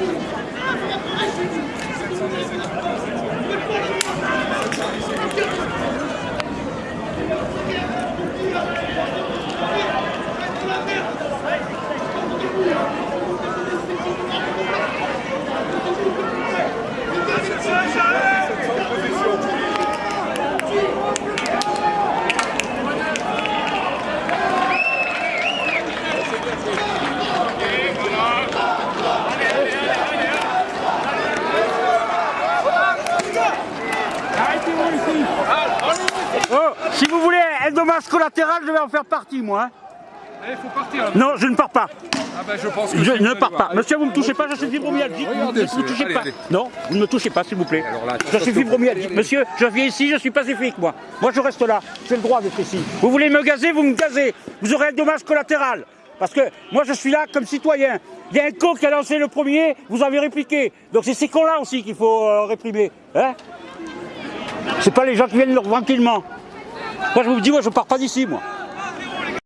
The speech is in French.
Gracias. Oh, si vous voulez un dommage collatéral, je vais en faire partie, moi. hein. Allez, faut partir là. Non, je ne pars pas. Ah bah je pense que Je ne pars allez pas. Monsieur, vous ne me touchez pas, je suis fibromyalgique. Vous ne me touchez allez, pas. allez. Non, vous ne me touchez pas, s'il vous plaît. Là, Je suis fibromyalgique. Monsieur, je viens ici, je suis pacifique, moi. Moi, je reste là. J'ai le droit d'être ici. Vous voulez me gazer, vous me gazez. Vous aurez un dommage collatéral. Parce que moi, je suis là comme citoyen. Il y a un con qui a lancé le premier, vous avez répliqué. Donc c'est ces cons-là aussi qu'il faut euh, réprimer. Hein c'est pas les gens qui viennent tranquillement. Moi, je vous dis, moi, je pars pas d'ici, moi.